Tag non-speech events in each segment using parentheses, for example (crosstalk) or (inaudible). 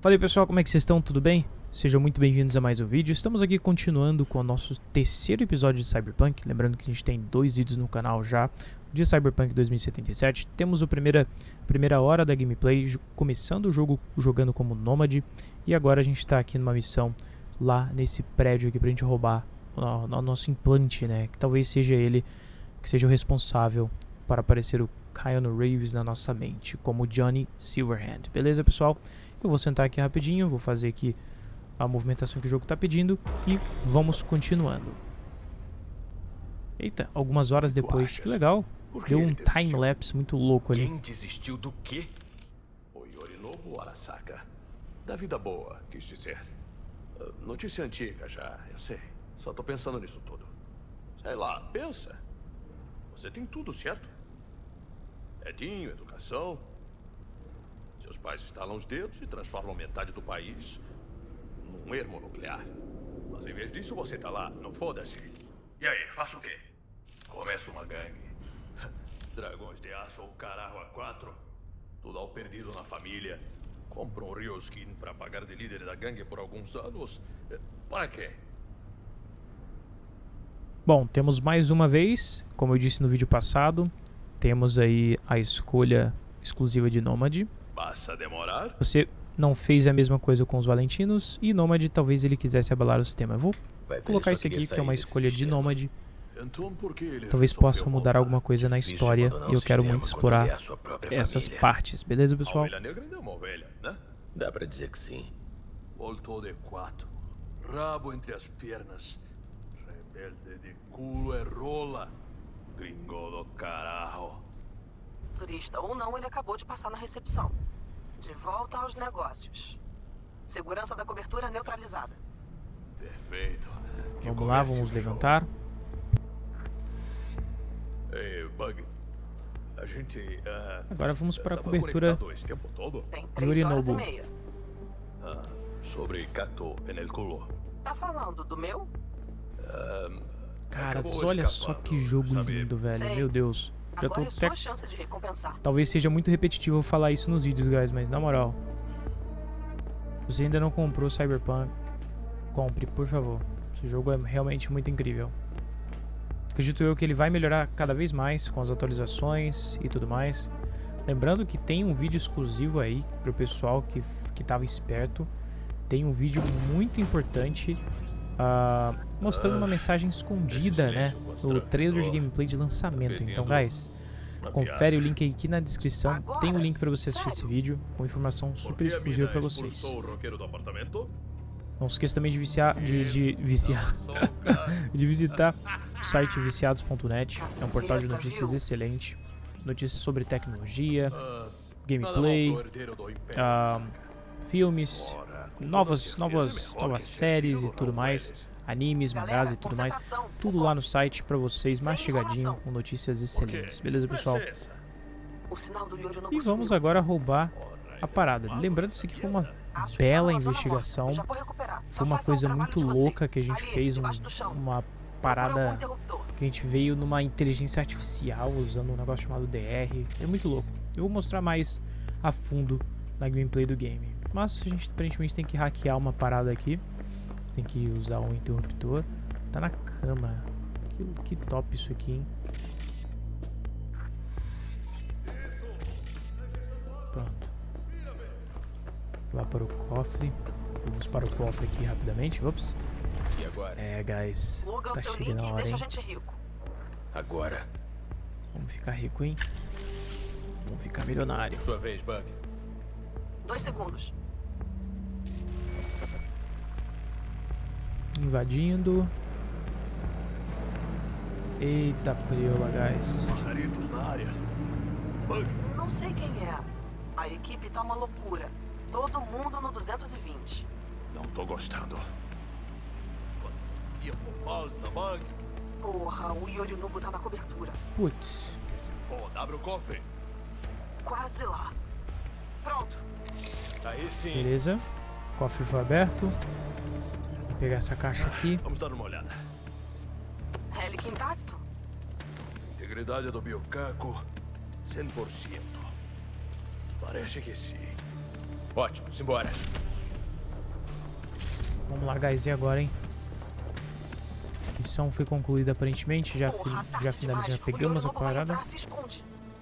Fala aí pessoal, como é que vocês estão? Tudo bem? Sejam muito bem-vindos a mais um vídeo. Estamos aqui continuando com o nosso terceiro episódio de Cyberpunk. Lembrando que a gente tem dois vídeos no canal já de Cyberpunk 2077. Temos a primeira, primeira hora da gameplay, começando o jogo jogando como Nômade. E agora a gente está aqui numa missão lá nesse prédio aqui pra gente roubar o, o nosso implante, né? Que talvez seja ele que seja o responsável para aparecer o Keanu Reeves na nossa mente, como Johnny Silverhand. Beleza, pessoal? Eu vou sentar aqui rapidinho, vou fazer aqui a movimentação que o jogo está pedindo e vamos continuando. Eita, algumas horas depois, que legal. Deu um time-lapse muito louco ali. Quem desistiu do quê? O Yorinobu Arasaka. Da vida boa, quis dizer. Notícia antiga já, eu sei. Só tô pensando nisso tudo. Sei lá, pensa. Você tem tudo, certo? Edinho, educação. Seus pais estalam os dedos e transformam metade do país num ermo nuclear. Mas em vez disso, você tá lá, não foda-se. E aí, faço o quê? Começa uma gangue. (laughs) Dragões de aço ou caralho a quatro. Tudo ao perdido na família. Compra um Ryoskin pra pagar de líder da gangue por alguns anos. Para quê? Bom, temos mais uma vez, como eu disse no vídeo passado, temos aí a escolha exclusiva de Nômade. Passa a demorar? Você não fez a mesma coisa com os Valentinos e Nômade talvez ele quisesse abalar o sistema. Eu vou Vai ver, colocar isso aqui que é uma escolha de. Nômade. Então por que ele Talvez possa mudar voltar? alguma coisa na história e eu quero muito explorar é essas família. partes, beleza pessoal? ovelha negra ainda é uma ovelha, né? Dá pra dizer que sim. Voltou de quatro. Rabo entre as pernas. Rebelde de culo é rola. Gringo do caralho. Turista ou não, ele acabou de passar na recepção. De volta aos negócios. Segurança da cobertura neutralizada. Perfeito. Que Vamos lá, vamos levantar. Ei, Bug. A gente. ah, Agora vamos para a cobertura tempo todo? Tem três horas e meia. Ah, sobre Kato en el culo. Tá falando do meu? Caras, Acabou olha só escapando, que jogo sabe? lindo, velho. Sei. Meu Deus. Já tô é até... Talvez seja muito repetitivo falar isso nos vídeos, guys, mas na moral. Se você ainda não comprou Cyberpunk, compre, por favor. Esse jogo é realmente muito incrível. Acredito eu que ele vai melhorar cada vez mais com as atualizações e tudo mais. Lembrando que tem um vídeo exclusivo aí pro pessoal que, que tava esperto. Tem um vídeo muito importante ah, mostrando uma mensagem escondida, né? No trailer de gameplay de lançamento. Então, guys, confere o link aqui na descrição. Tem um link pra você assistir esse vídeo com informação super exclusiva pra vocês. Não se esqueça também de viciar, de, de viciar, (laughs) de visitar o site viciados.net. É um portal de notícias excelente. Notícias sobre tecnologia, gameplay, ah, filmes, novas, novas, novas séries e tudo mais, animes, mangás e tudo mais. Tudo lá no site pra vocês, mastigadinho, com notícias excelentes. Beleza, pessoal? O sinal do Yorinobu E vamos agora roubar a parada. Lembrando que isso aqui foi uma bela tá investigação. Foi uma coisa muito louca que a gente fez, um- uma parada que a gente veio numa inteligência artificial usando um negócio chamado DR. É muito louco. Eu vou mostrar mais a fundo na gameplay do game. Mas a gente aparentemente tem que hackear uma parada aqui. Tem que usar um interruptor. Tá na cama. Que, que top isso aqui, hein? Pronto. Lá para o cofre. Vamos para o cofre aqui rapidamente. Ops. E agora? É, guys. Pluga o Tá seu chegando link a e hora, deixa a gente rico. Agora. Vamos ficar rico, hein? Vamos ficar milionário. Sua vez, Bug. Dois segundos. Invadindo. Eita preula, guys. Pajaritos na área. Bug, Não sei quem é. A equipe tá uma loucura. Todo mundo no 220. não tô gostando. Quanto tempo falta, Bug? Porra, o Yorinobu tá na cobertura. Putz. Que se foda, abre o cofre. Quase lá. Pronto. Aí sim. Beleza. O cofre foi aberto. Vou pegar essa caixa aqui. Vamos dar uma olhada. Relic intacto? Integridade do biocaco, 100%. Parece que sim. Ótimo, simbora. Vamos lá, guys. E agora, hein? Missão foi concluída aparentemente. Já, fi Porra, já finalizamos, já. O pegamos a parada.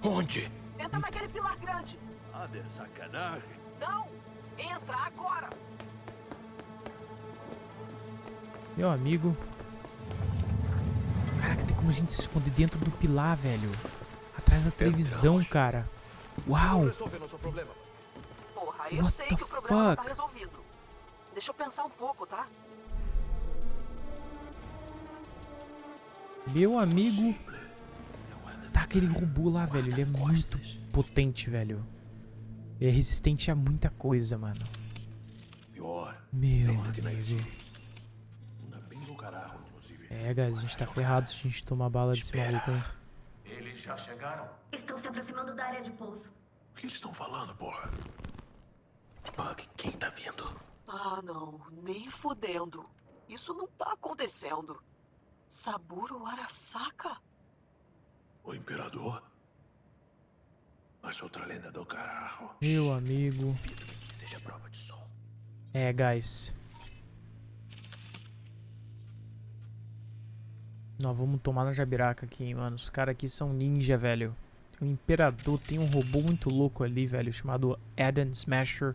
Onde? Entra naquele pilar grande. Ah, de sacanagem. Não! Entra agora! Meu amigo. Caraca, tem como a gente se esconder dentro do pilar, velho. Atrás da televisão, cara. Uau! Porra, eu What sei que o problema tá fuck? resolvido. Deixa eu pensar um pouco, tá? Meu amigo. Tá aquele robô lá, velho. Ele é muito potente, velho. Ele é resistente a muita coisa, mano. Pior. Meu amigo. É, guys, a gente tá ferrado se a gente tomar bala desse maluco aí. Eles já chegaram? Estão se aproximando da área de pouso. O que eles estão falando, porra? Bug, quem tá vindo? Ah, não. Nem fudendo. Isso não tá acontecendo. Saburo Arasaka? O Imperador? Mas outra lenda do caralho. Meu amigo. Que seja prova de som. É, guys. Nós vamos tomar na jabiraca aqui, hein, mano. Os caras aqui são ninja, velho. Tem um imperador, tem um robô muito louco ali, velho, chamado Adam Smasher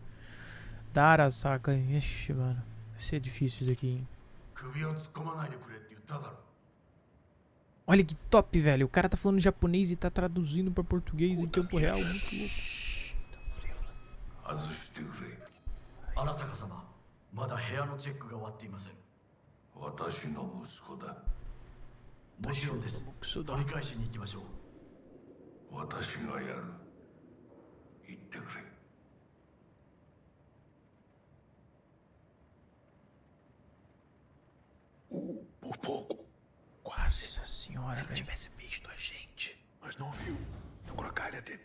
da Arasaka. Ixi, mano. Vai ser difícil isso aqui, hein. Olha que top, velho. O cara tá falando japonês e tá traduzindo pra português em tempo real. Muito louco. Por Quase. Nossa senhora, Se ele velho. tivesse visto a gente. Mas não viu. Agora calha-te.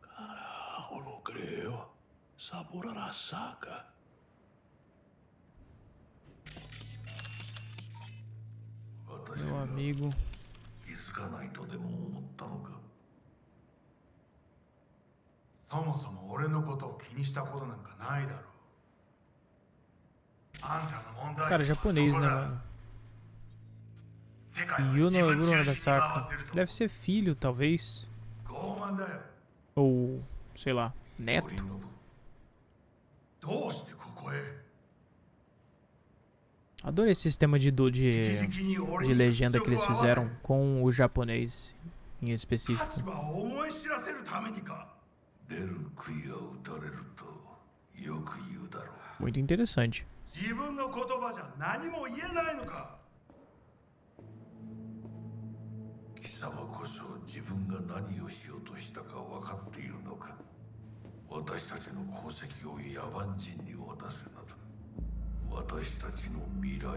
Carajo, não creio. Sabor Arasaka. Meu amigo. 気づかないとでも思ったのかそもそも俺のことを気にしたことなんかないだろうあんたの問題 Cara, japonês, né, mano? Yuno Urasaka. Deve ser filho, talvez. Ou, sei lá, neto. Adorei esse sistema de, de, de legenda que eles fizeram com o japonês em específico. Muito interessante. 自分の言葉じゃ何も言えないのか。貴様こそ自分が何をしようとしたか分かっているのか。私たちの功績を野蛮人に渡すなど。私たちの未来を。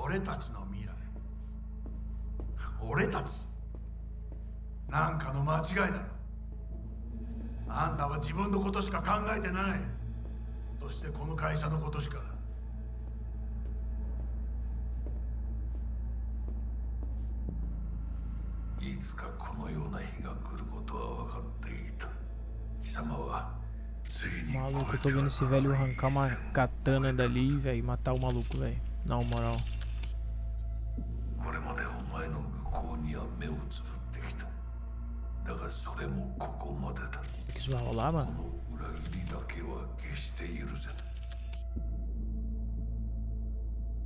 俺たちの未来。俺たち。なんかの間違いだ。あんたは自分のことしか考えてない。そしてこの会社のことしかいつかこのような日が来ることは分かっていた貴様はついに Maluco, eu tô vendo esse velho arrancar uma katana dali, velho, e matar o maluco, velho. Na moral. これまでお前の愚行には目をつぶってきただがそれもここまでだ O que isso vai rolar, こ mano? の裏切りだけは決して許せない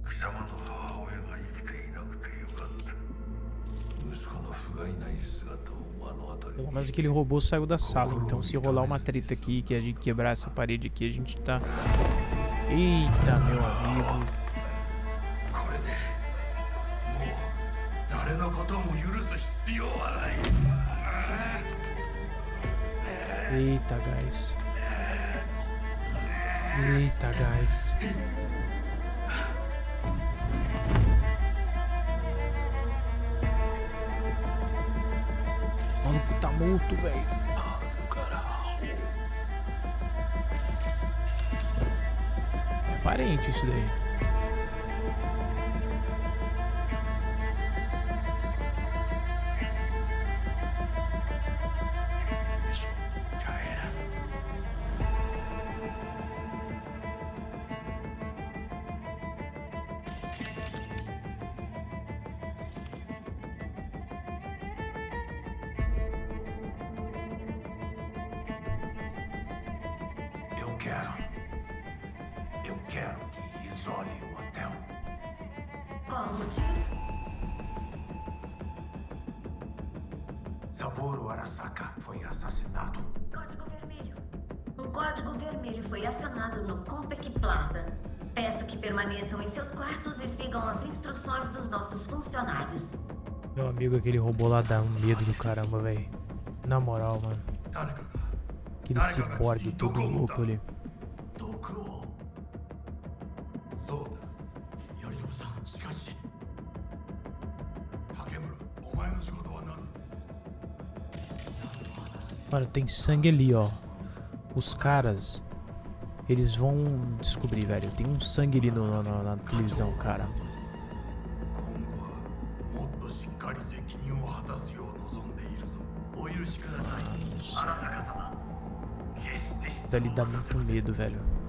貴様の母親が生きていなくてよかった息子の不甲斐ない姿を目の当たり Pelo に menos aquele robô saiu da sala, então se rolar uma treta aqui, que a gente quebrar essa parede aqui, a gente tá... Eita, meu amigo. これでもう誰のことも許す必要はない Eita, guys. Eita, guys. O maluco tá morto, velho. É parente isso daí. Quero. Eu quero que isolem o hotel. Qual o motivo? Saburo Arasaka foi assassinado. Código Vermelho. O Código Vermelho foi acionado no Compec Plaza. Peço que permaneçam em seus quartos e sigam as instruções dos nossos funcionários. Meu amigo, aquele robô lá dá um medo do caramba, velho. Na moral, mano aquele ciborgue todo louco ali. Mano, tem sangue ali, ó. Os caras, eles vão descobrir, velho. Tem um sangue ali no, no, na televisão, cara. して Dali dá muito medo, velho.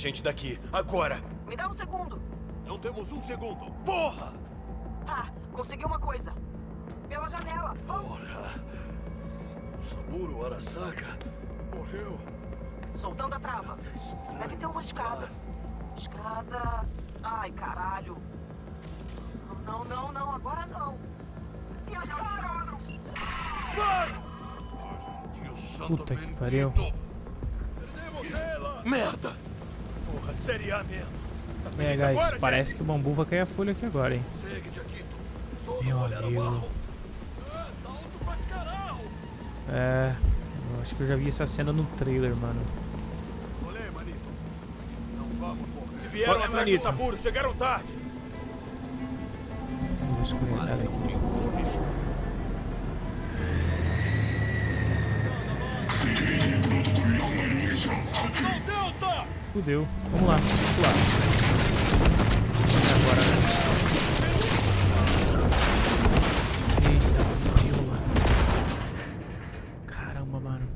A gente daqui. Agora! Me dá um segundo. Não temos um segundo. Porra! Tá, consegui uma coisa. Pela janela. Vamos. Porra! O Saburo Arasaka morreu. Soltando a trava. Deve ter uma escada. Escada. Ai, caralho. Não, não, não, agora não. Me acharam! Deus santo Puta que pariu. Perdemos ela! Merda! Porra, série A mesmo. Tá É, guys, agora, Jack? parece que o bambu vai cair a folha aqui agora, hein. Segue, Jaquito. Só Meu amigo. Ah, tá. É, eu acho que eu já vi essa cena no trailer, mano. Olê, manito. Não vamos morrer. Se vieram atrás Manito. do Saburo, chegaram tarde. Vou escorregar aqui. Não, Delta! Fudeu. Vamos lá, vamos lá. Agora, né? Eita, fudeu, mano. Caramba, mano.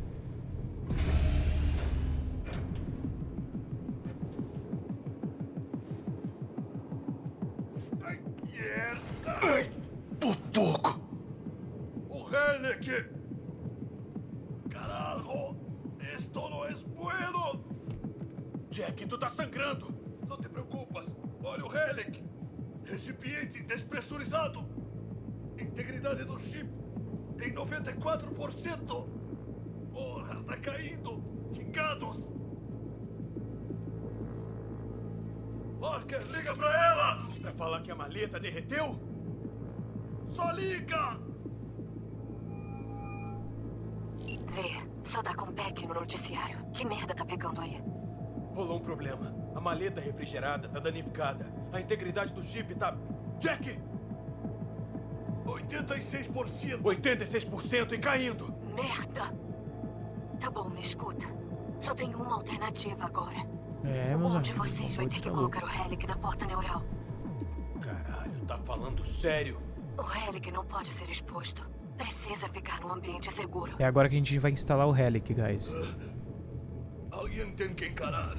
Ai, por pouco. O Helic! Carajo! Esto no es bueno! Jack, tu tá sangrando. Não te preocupas. Olha o Helic. Recipiente despressurizado. Integridade do chip em 94%. Porra, tá caindo. Xingados. Parker, liga pra ela! Pra falar que a maleta derreteu? Só liga! Vê, só dá com pack no noticiário. Que merda tá pegando aí? Rolou um problema. A maleta refrigerada tá danificada. A integridade do chip tá... Jack! 86%. 86% e caindo. Merda! Tá bom, me escuta. Só tem uma alternativa agora. É, Um de vocês vai ter que tá colocar o Helic na porta neural. Caralho, tá falando sério? O Helic não pode ser exposto. Precisa ficar num ambiente seguro. É agora que a gente vai instalar o Helic, guys. Alguém tem que encarar.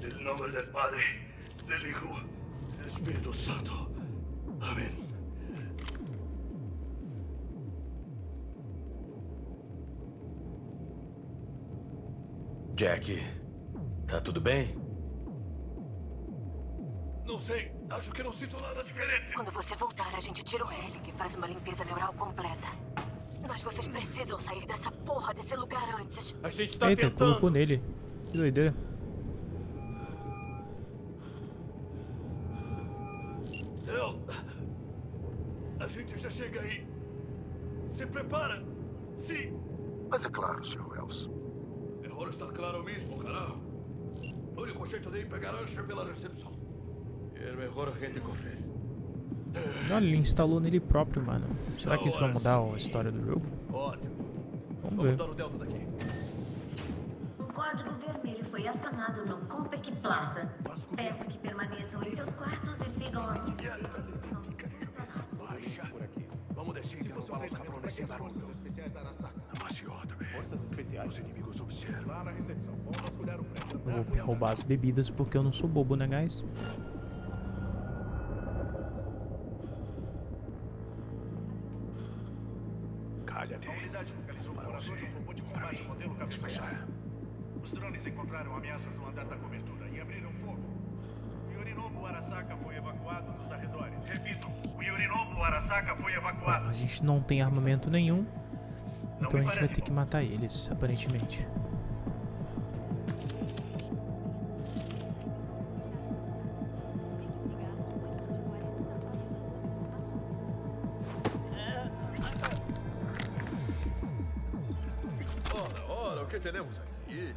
En nombre del Padre, del Hijo, del Espíritu Santo. Amén. Jack, tá tudo bem? Não sei, acho que não sinto nada diferente. Quando você voltar, a gente tira o Helic e faz uma limpeza neural completa. Mas vocês precisam sair dessa porra desse lugar antes. A gente tá Eita, tentando. colocou nele. Que doideira. Eu... A gente já chega aí. Se prepara. Sim. Mas é claro, Sr. Wells. É de estar claro mesmo, caralho. O único jeito de ir pegar a Usher pela recepção. É melhor a gente correr. Olha, ele instalou nele próprio, mano. Será que isso vai mudar a história do jogo? Ótimo. Vamos Vamos ver. dar o Delta daqui. O código vermelho foi acionado no Compec Plaza. Peço que permaneçam em seus quartos e sigam as aqui. Vamos descer e derrubar os cabrones sem barulho. especiais da Arasaka. Forças especiais. Os inimigos observam. Lá na recepção. Vamos vasculhar o prédio. Eu vou roubar as bebidas porque eu não sou bobo, né, guys? Gente não tem armamento nenhum, então a gente vai ter que matar eles, aparentemente. Ora, ora, o que temos aqui?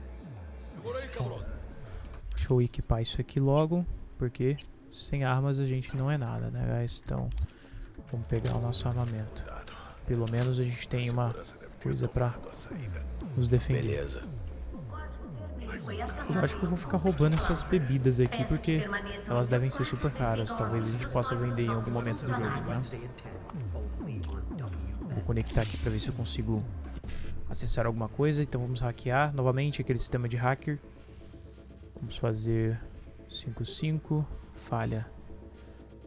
Segura aí, cabrão. Deixa eu equipar isso aqui logo, porque sem armas a gente não é nada, né, guys? Então, vamos pegar o nosso armamento. Pelo menos a gente tem uma coisa pra nos defender. Beleza. Eu acho que eu vou ficar roubando essas bebidas aqui, porque elas devem ser super caras. Talvez a gente possa vender em algum momento do jogo, né? Vou conectar aqui pra ver se eu consigo acessar alguma coisa. Então vamos hackear novamente aquele sistema de hacker. Vamos fazer 55, falha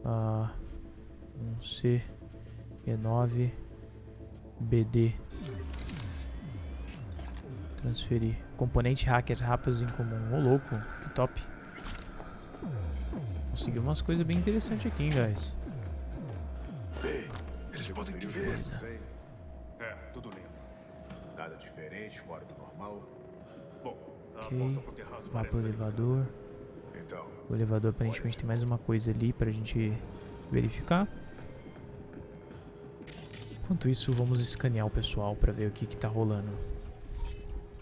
ah, 1C, E9, BD. Transferir. Componente hacker rápidos em comum. Ô louco, que top. Consegui umas coisas bem interessantes aqui, hein, guys. Eles podem te ver. É, tudo lindo. Nada diferente, fora do normal. Bom, a Ok. porta pro terraço Vá pro elevador. Então, O elevador aparentemente tem mais uma coisa ali pra gente verificar. Enquanto isso, vamos escanear o pessoal pra ver o que que tá rolando.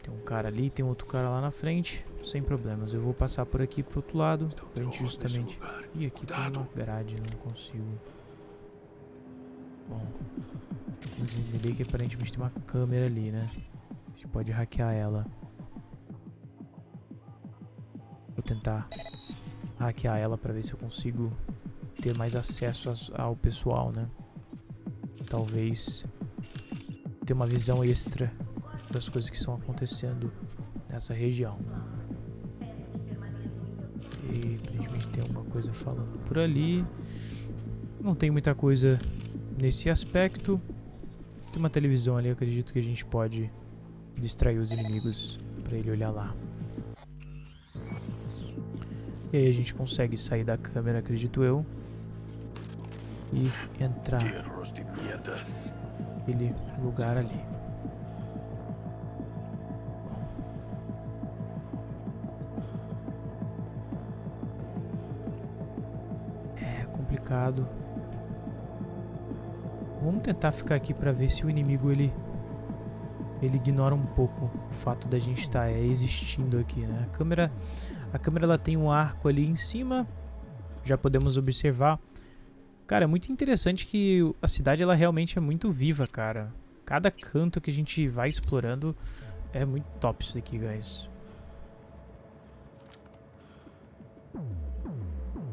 Tem um cara ali, tem outro cara lá na frente. Sem problemas. Eu vou passar por aqui pro outro lado. Pra gente justamente... Ih, aqui tem Cuidado. uma grade, não consigo. Bom, vamos entender que aparentemente tem uma câmera ali, né? A gente pode hackear ela. Vou tentar hackear ela pra ver se eu consigo ter mais acesso ao pessoal, né? Talvez ter uma visão extra das coisas que estão acontecendo nessa região. E aparentemente tem alguma coisa falando por ali. Não tem muita coisa nesse aspecto. Tem uma televisão ali, acredito que a gente pode distrair os inimigos pra ele olhar lá. E aí a gente consegue sair da câmera, acredito eu. E entrar naquele lugar ali. É complicado. Vamos tentar ficar aqui pra ver se o inimigo ele ele ignora um pouco o fato da gente estar existindo aqui, né? A câmera a câmera ela tem um arco ali em cima. Já podemos observar. Cara, é muito interessante que a cidade ela realmente é muito viva, cara. Cada canto que a gente vai explorando é muito top isso daqui, guys.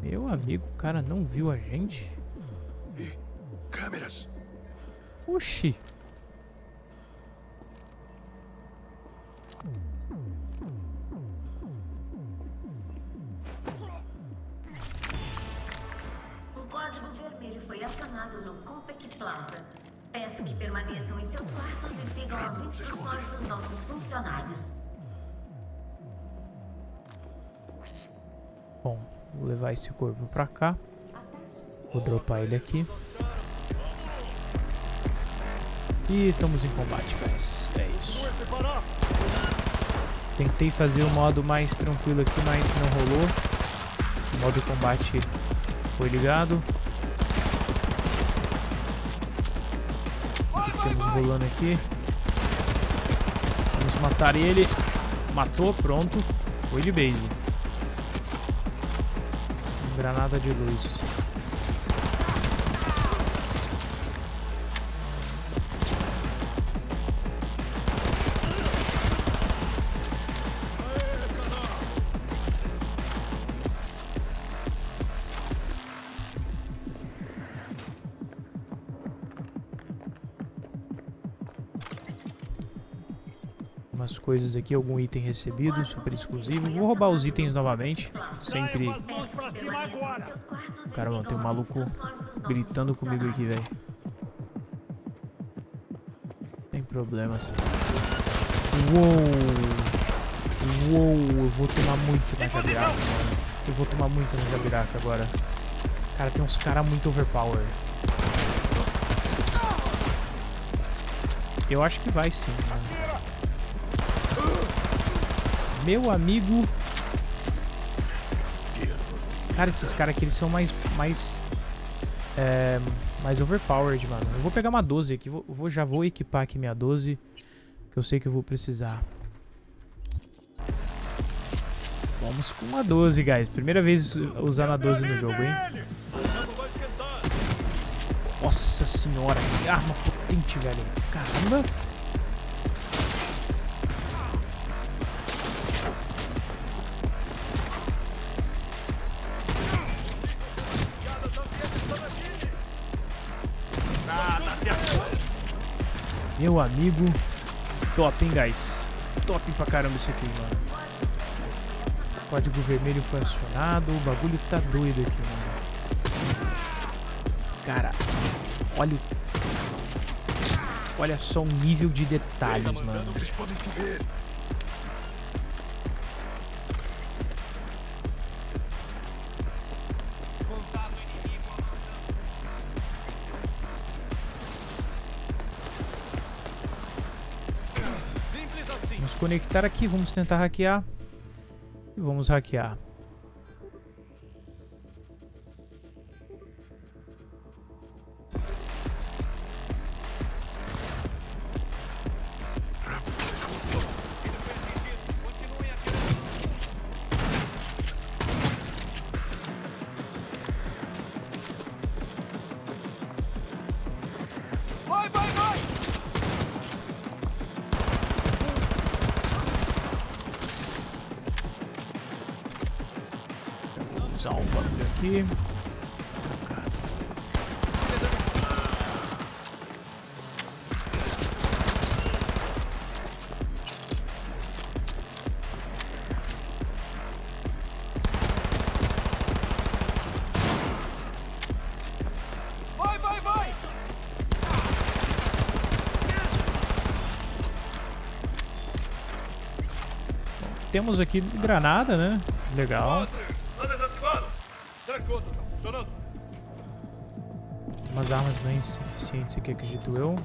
Meu amigo, o cara não viu a gente? E câmeras. Oxi. O acionado no Compec Plaza. Peço que permaneçam em seus quartos e sigam as instruções dos nossos funcionários. Bom, vou levar esse corpo pra cá. Vou dropar ele aqui. E estamos em combate, guys. É isso. Tentei fazer o modo mais tranquilo aqui, mas não rolou. O modo combate foi ligado. Temos rolando aqui. Vamos matar ele. Matou, pronto. Foi de base. Granada de luz. Umas coisas aqui, algum item recebido, super exclusivo. Vou roubar os itens novamente. Sempre. Caramba, tem um maluco gritando comigo aqui, velho. Sem problemas. Uou! Uou! Eu vou tomar muito na Jabiraca, mano. Eu vou tomar muito na Jabiraca agora. Cara, tem uns caras muito overpower. Eu acho que vai sim, mano. Meu amigo. Cara, esses caras aqui, eles são mais... Mais... É, mais overpowered, mano. Eu vou pegar uma 12 aqui. Vou, vou, já vou equipar aqui minha 12. Que eu sei que eu vou precisar. Vamos com uma 12, guys. Primeira vez usando a 12 no jogo, hein? Nossa senhora, que arma potente, velho. Caramba. Meu amigo. Top, hein, guys? Top pra caramba isso aqui, mano. Código vermelho foi acionado. O bagulho tá doido aqui, mano. Cara, olha o... Olha só o nível de detalhes, mano. Eles podem. Conectar aqui, vamos tentar hackear. E vamos hackear. Aqui. Temos aqui granada, né? Legal. Armas bem eficientes aqui, acredito eu.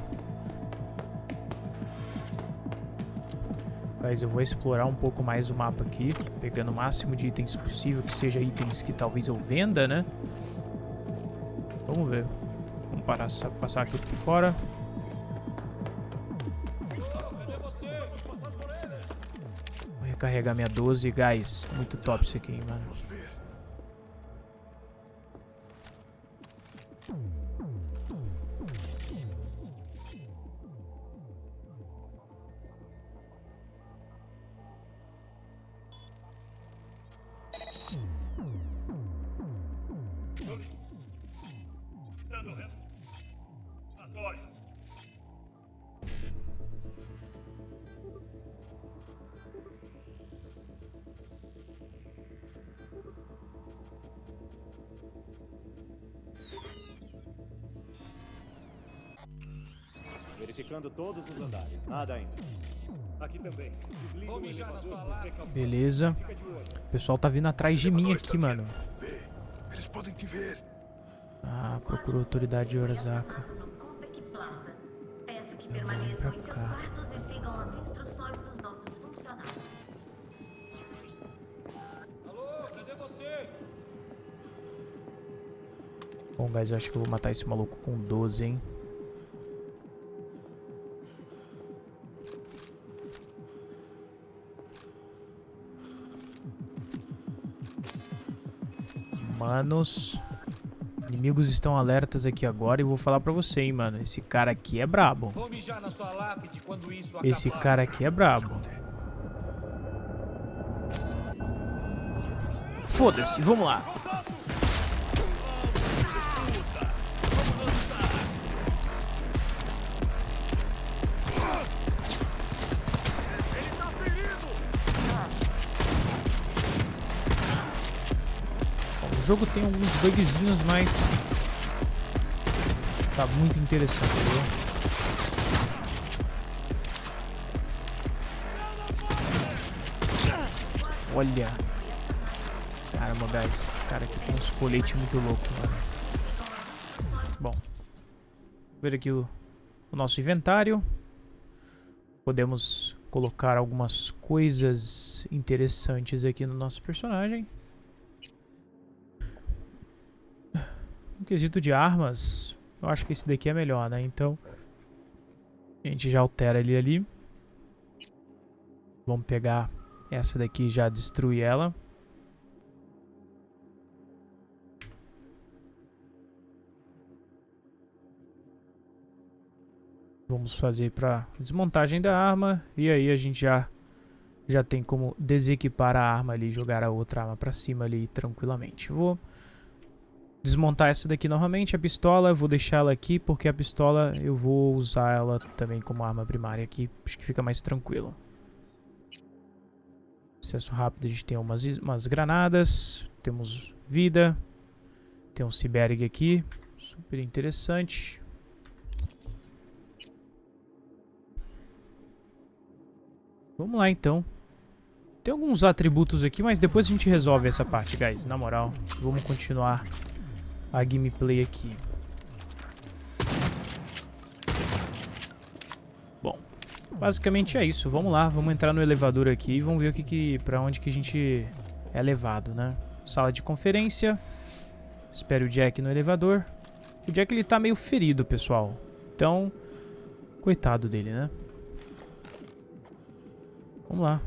Guys, eu vou explorar um pouco mais o mapa aqui, pegando o máximo de itens possível, que seja itens que talvez eu venda, né? Vamos ver. Vamos parar, passar aqui por fora. Vou recarregar minha 12, guys. Muito top isso aqui, hein, mano. Verificando todos os andares. Nada ainda. Aqui também. Desliga o elevador por precaução. Beleza. Fica de olho. O pessoal tá vindo atrás de mim aqui, mano. Vê. Eles podem te ver. Ah, procurou a autoridade de vou pra cá. você? Bom, guys, eu acho que eu vou matar esse maluco com 12, hein? Manos. Inimigos estão alertas aqui agora e vou falar pra você, hein, mano. Esse cara aqui é brabo. Esse cara aqui é brabo. Foda-se, vamos lá. O jogo tem alguns bugzinhos, mas tá muito interessante, viu? Olha. Caramba, guys. Cara, aqui tem uns coletes muito loucos, mano. Bom. Ver aqui o, o nosso inventário. Podemos colocar algumas coisas interessantes aqui no nosso personagem. No quesito de armas, eu acho que esse daqui é melhor, né? Então, a gente já altera ele ali. Vamos pegar essa daqui e já destruir ela. Vamos fazer para desmontagem da arma e aí a gente já já tem como desequipar a arma ali, jogar a outra arma para cima ali tranquilamente. Vou desmontar essa daqui novamente, a pistola, vou deixar ela aqui porque a pistola eu vou usar ela também como arma primária aqui, acho que fica mais tranquilo. Acesso rápido, a gente tem umas, umas granadas, temos vida, tem um Cyberg aqui, super interessante. Vamos lá então. Tem alguns atributos aqui, mas depois a gente resolve essa parte, guys. Na moral, vamos continuar a gameplay aqui. Bom, basicamente é isso. Vamos lá, vamos entrar no elevador aqui e vamos ver o que, que para onde que a gente é levado, né? Sala de conferência. Espere o Jack no elevador. O Jack ele tá meio ferido, pessoal. Então, coitado dele, né? Vamos lá.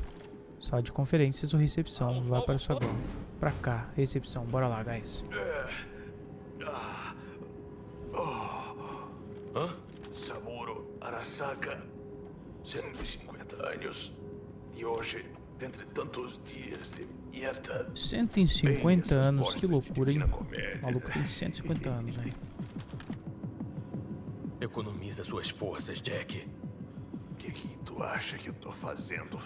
Sala de conferências ou recepção. Vá para o saguão. Pra cá, recepção. Bora lá, guys. Hã? Saburo Arasaka, 150 anos. E hoje, dentre tantos dias de merda... 150 anos, que loucura, hein? O maluco tem 150 anos, aí. Economiza suas forças, Jack. O que, que tu acha que eu tô fazendo?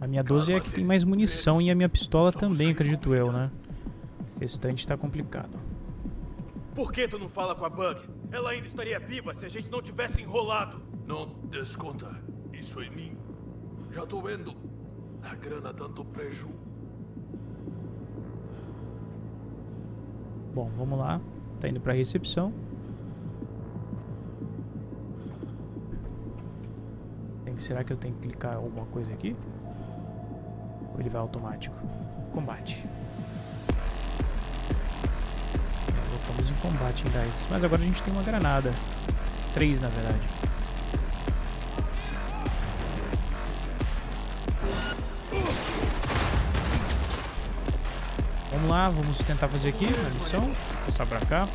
A minha 12 é a que tem mais munição e a minha pistola também, acredito eu, né? O restante tá complicado. Por que tu não fala com a Bug? Ela ainda estaria viva se a gente não tivesse enrolado. Não desconta isso em mim. Já tô vendo a grana dando preju. Bom, vamos lá. Tá indo pra recepção. Será que eu tenho que clicar alguma coisa aqui? Ou ele vai automático? Combate. Voltamos em combate, hein, guys. Mas agora a gente tem uma granada. Três, na verdade. Vamos lá, vamos tentar fazer aqui a missão. Passar pra cá.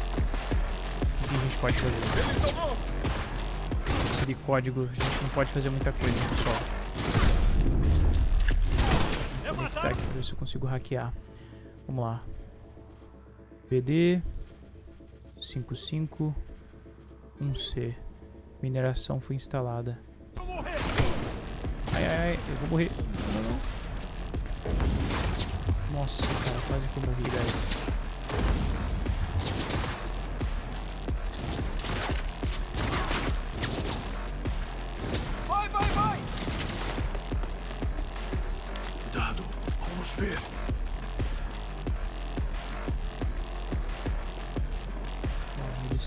O que a gente pode fazer? de código, a gente não pode fazer muita coisa, pessoal. Vou aqui pra ver se eu consigo hackear. Vamos lá. PD 55 1C. Mineração foi instalada. Ai, ai, ai, eu vou morrer. Nossa, cara, quase que eu morri, guys.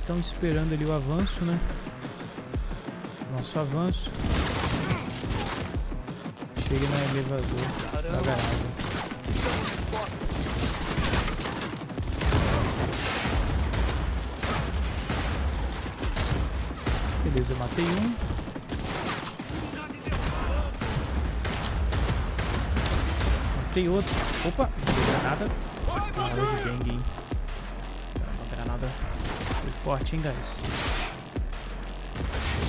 Estão esperando ali o avanço, né? Nosso avanço. Chega no elevador da garagem. Beleza, eu matei um. Matei outro. Opa, granada. Caramba de hein? Forte, hein, guys?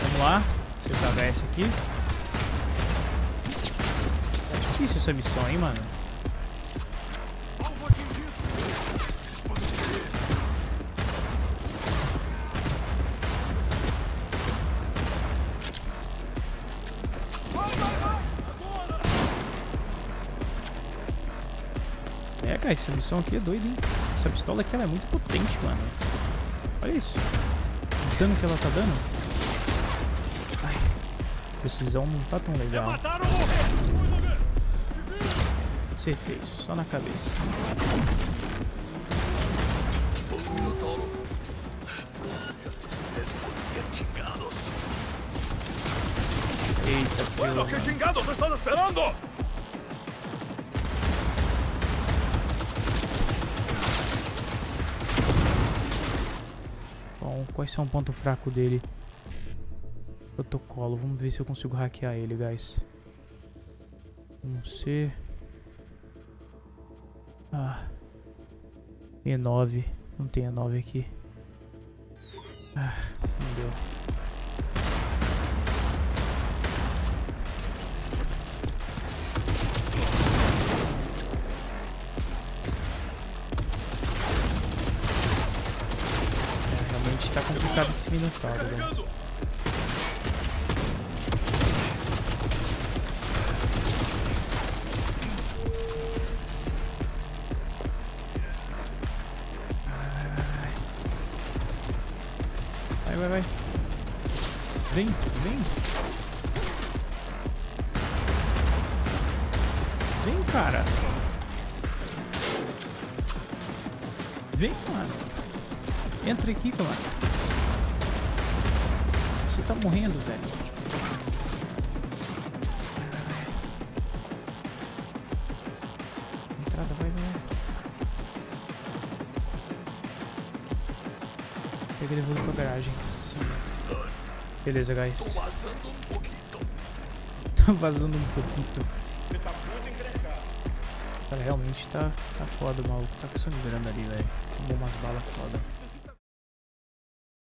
Vamos lá. Acertar HS aqui. Tá difícil essa missão, hein, mano? É, cara, essa missão aqui é doida, hein? Essa pistola aqui é muito potente, mano. Olha isso. O dano que ela tá dando. Ai, precisão não tá tão legal. Acertei, só na cabeça. Eita, Bueno, pelo ¿qué chingados estás esperando? Quais são o ponto fraco dele? Protocolo. Vamos ver se eu consigo hackear ele, guys. Um C. Ah. E9. Não tem E9 aqui. Ah, Realmente tá complicado esse Minotauro, guys. Beleza, guys. (laughs) Vazando um pouquinho. Tá vazando um pouquinho. Cara, realmente tá, tá foda maluco. Tá com grana ali, velho. Tomou umas balas foda.